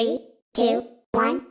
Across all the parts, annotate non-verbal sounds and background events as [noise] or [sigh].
Three, two, one,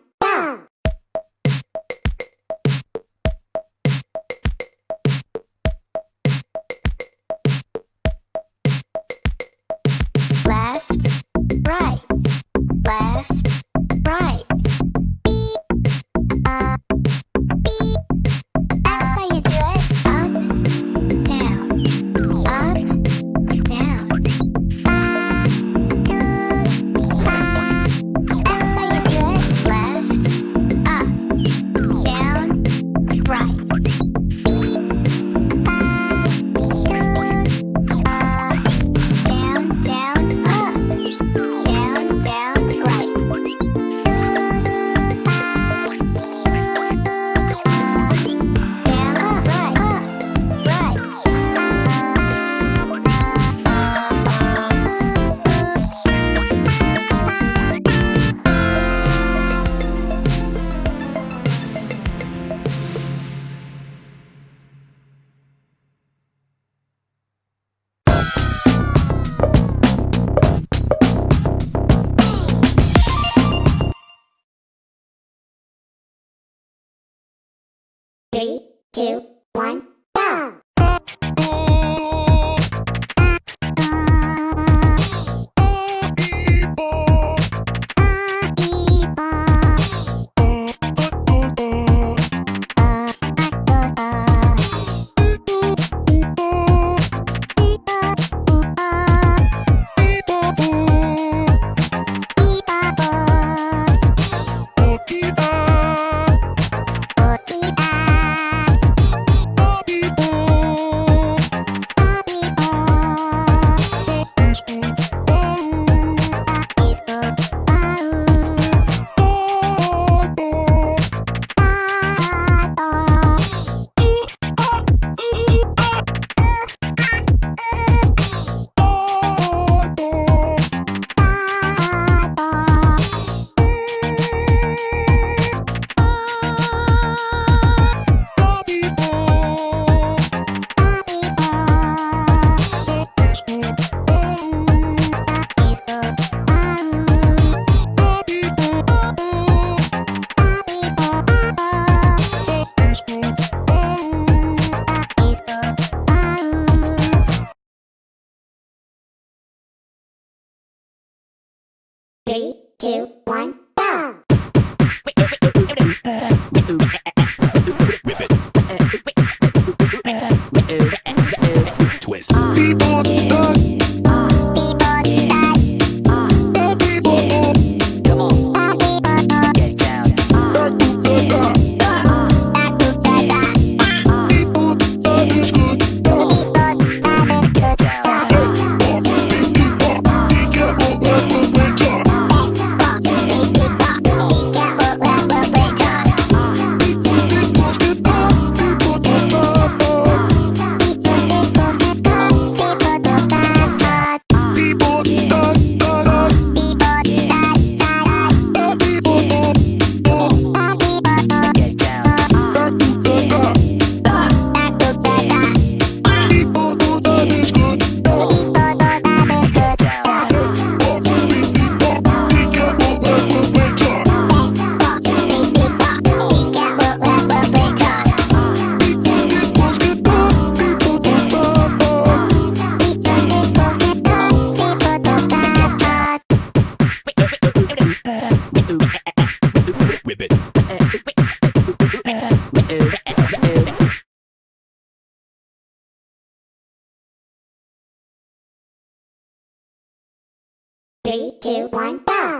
two, Three, two, one, go!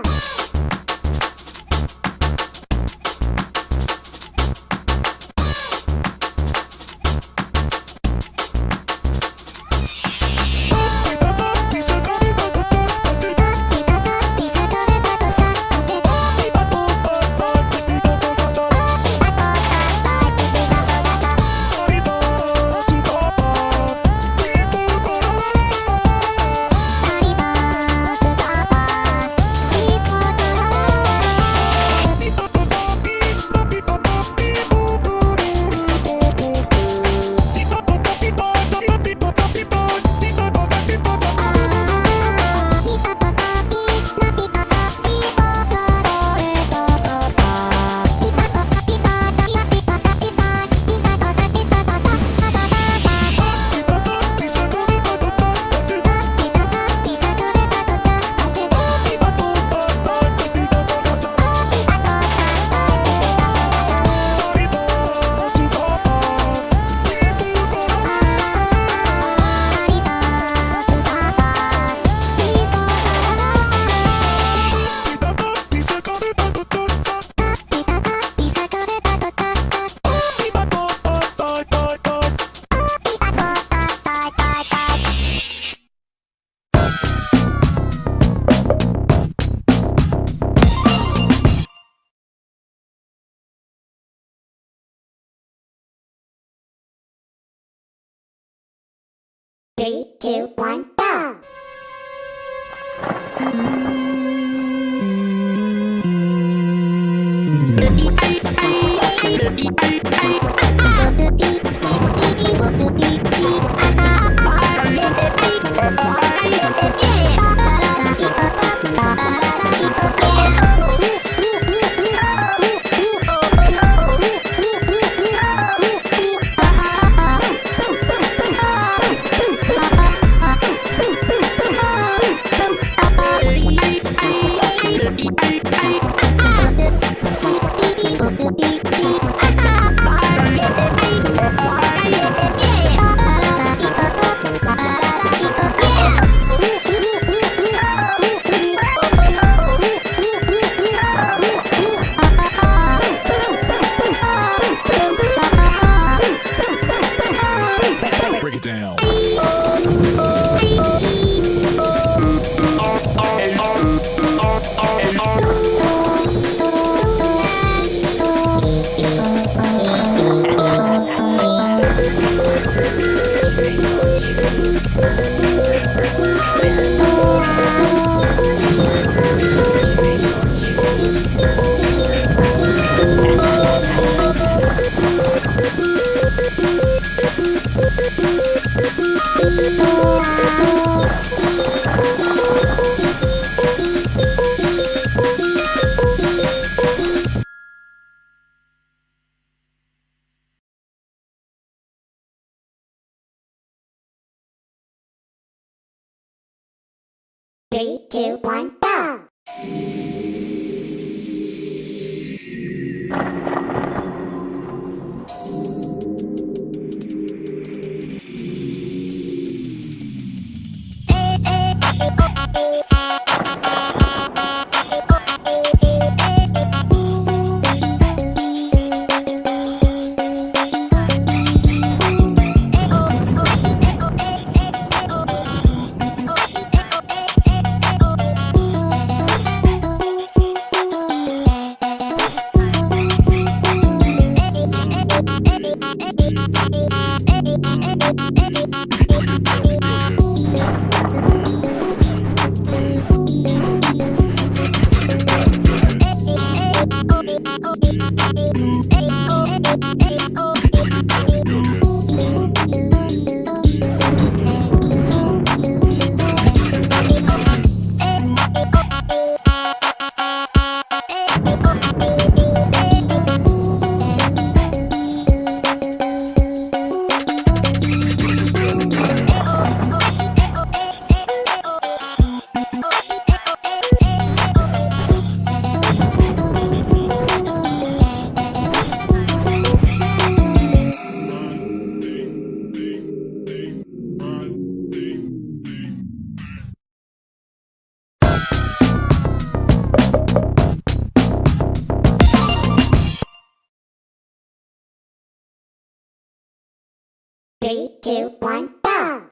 Three, two, one, go! Three, two, one, Three, two, one, go!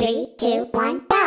Three, two, one, go!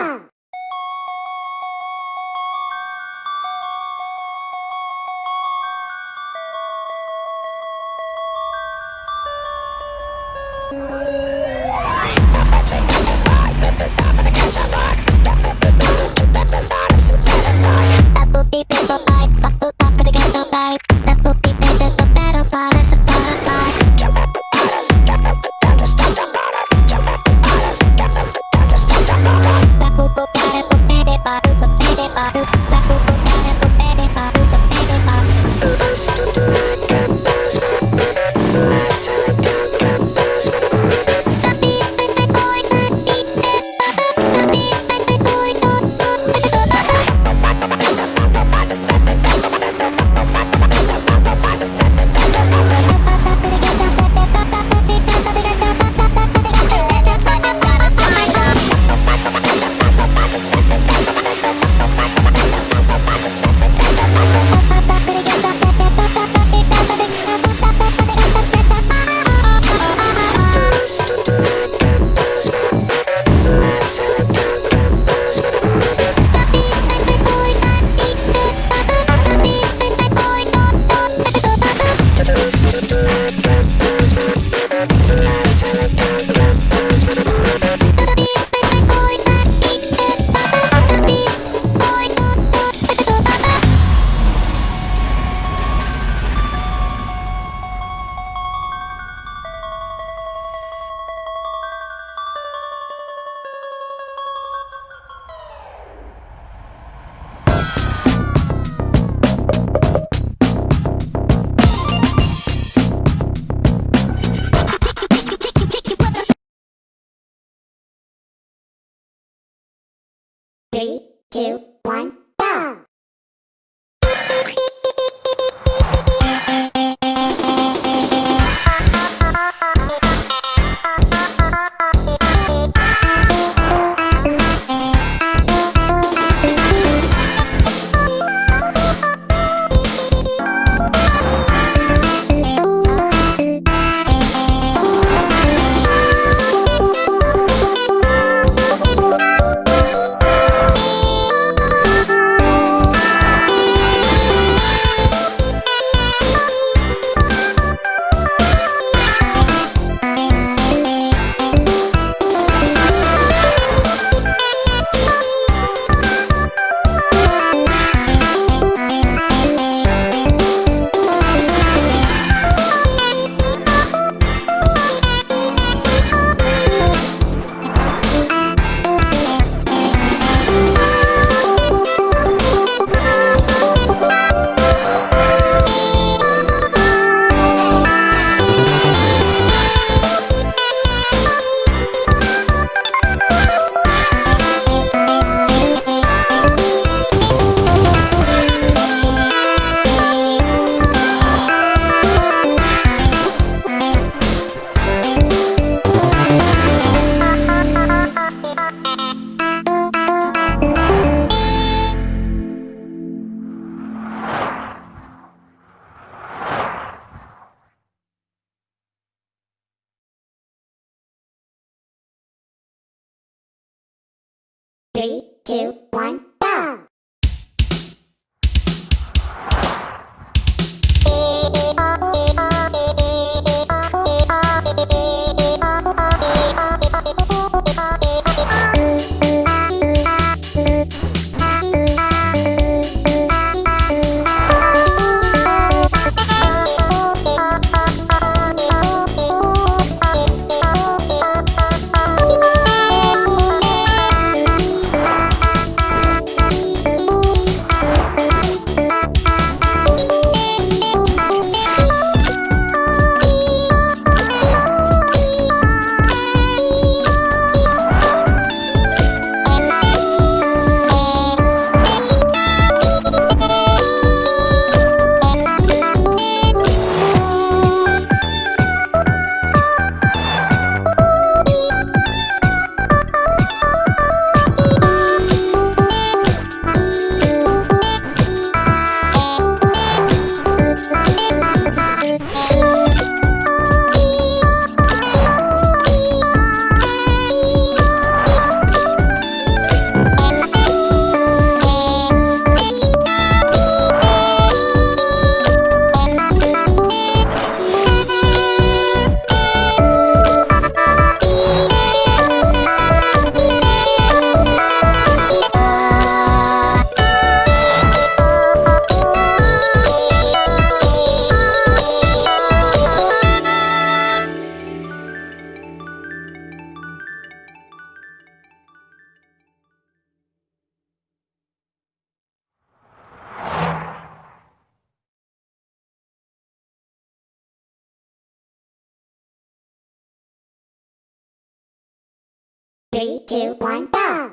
Three, two, one, go!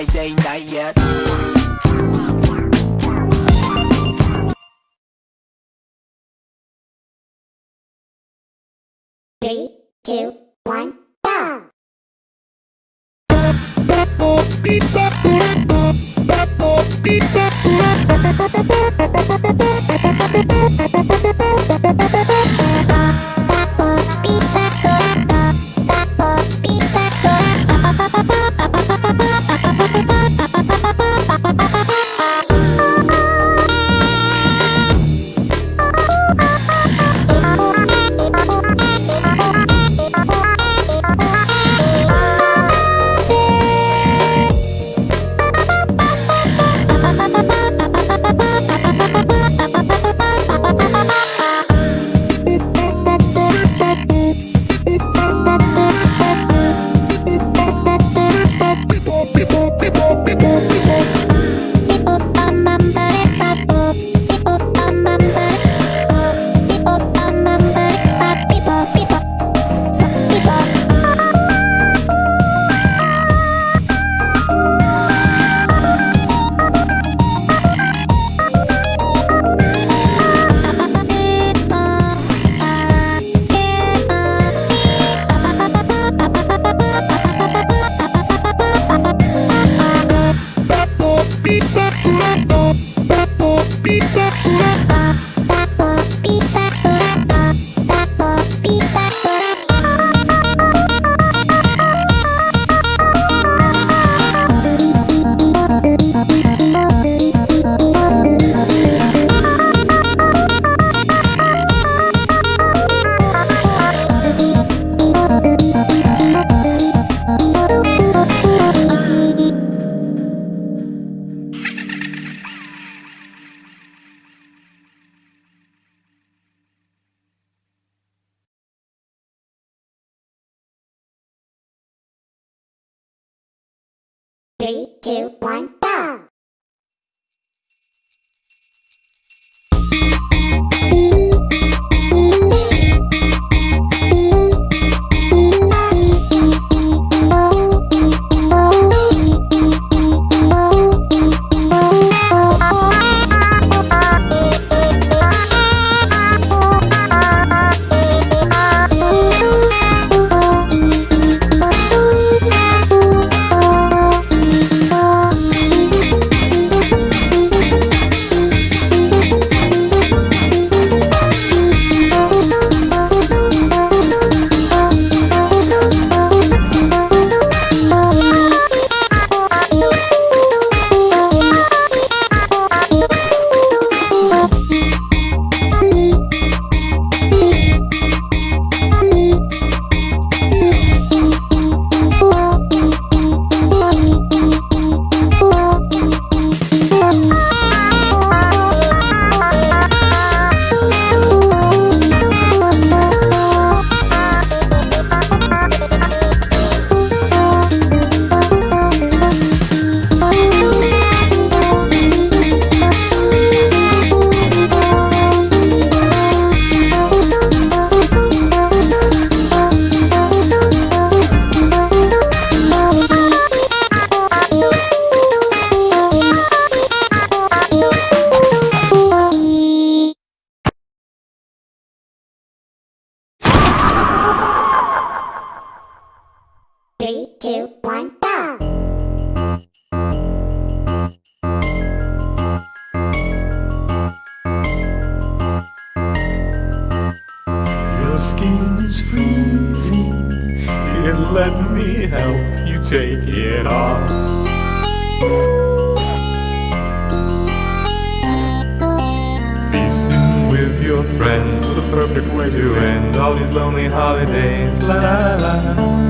I ain't died yet Three, two, one, go! [laughs] two, one, help you take it off. Feasting with your friends, the perfect way to end all these lonely holidays. La la la.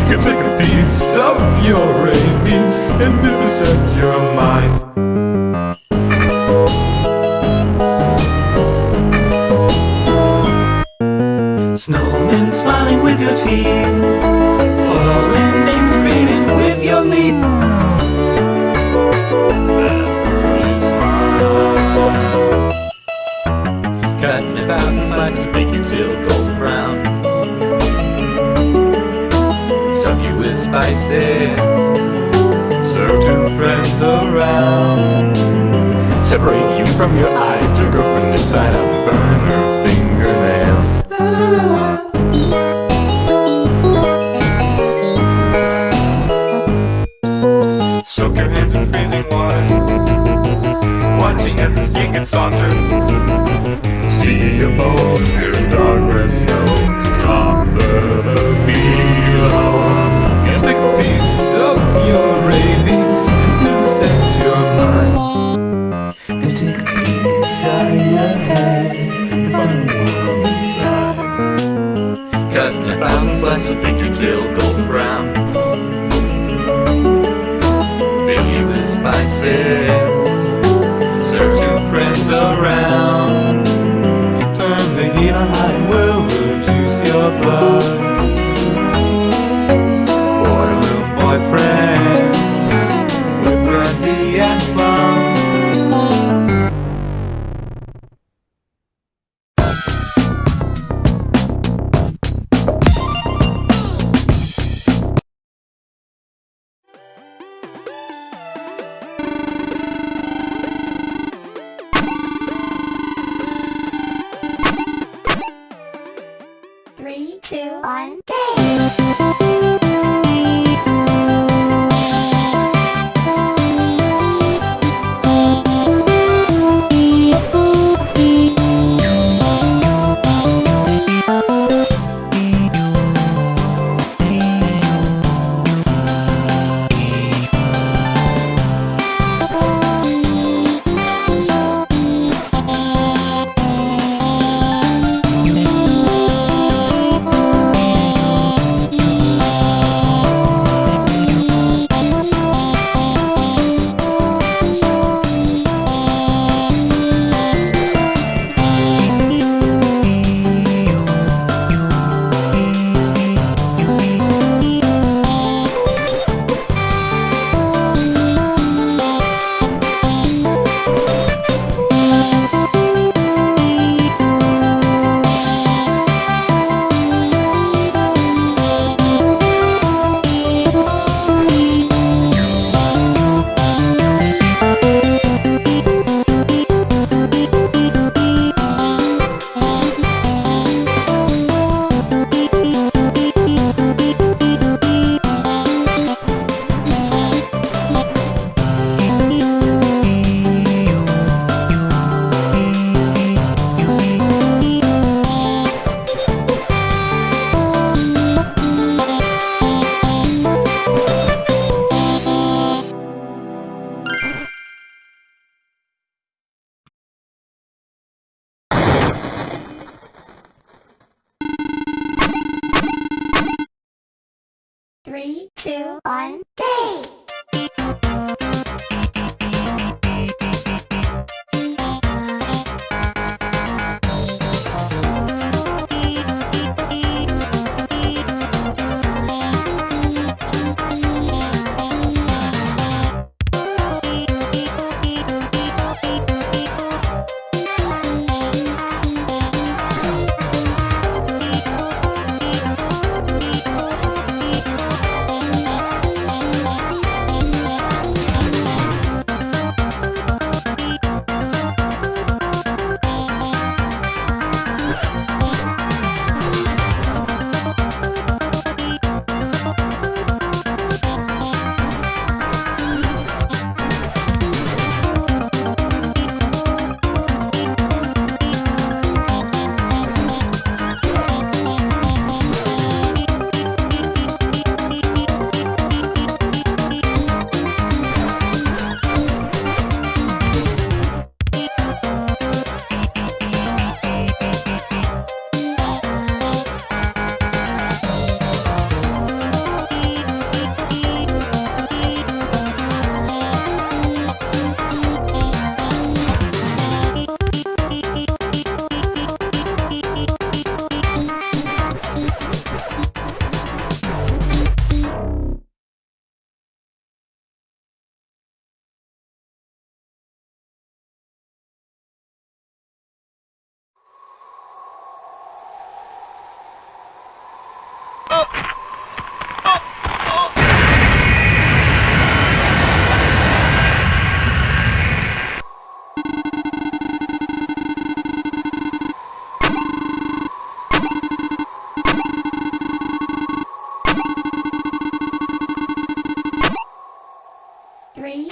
You can take a piece of your rabies and vivisect your mind. Snowmen smiling with your teeth. Foreign names greeting with your meat. Cutting a thousand slices to make till golden brown. Some you with spices. Serve two friends around. Separate you from your eyes to girlfriend and tied up, burn the softer. See a boat, hear a dark red snow. Drop further below. Take a piece of your rabies and set your mind. Gonna take a piece out of your head and find a world inside. Cutting a thousand slices of you till golden brown. Fill you with spices. Three, two, one, go!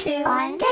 Two, one,